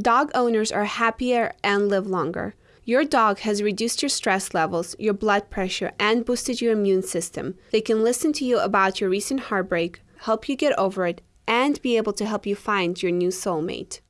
Dog owners are happier and live longer. Your dog has reduced your stress levels, your blood pressure, and boosted your immune system. They can listen to you about your recent heartbreak, help you get over it, and be able to help you find your new soulmate.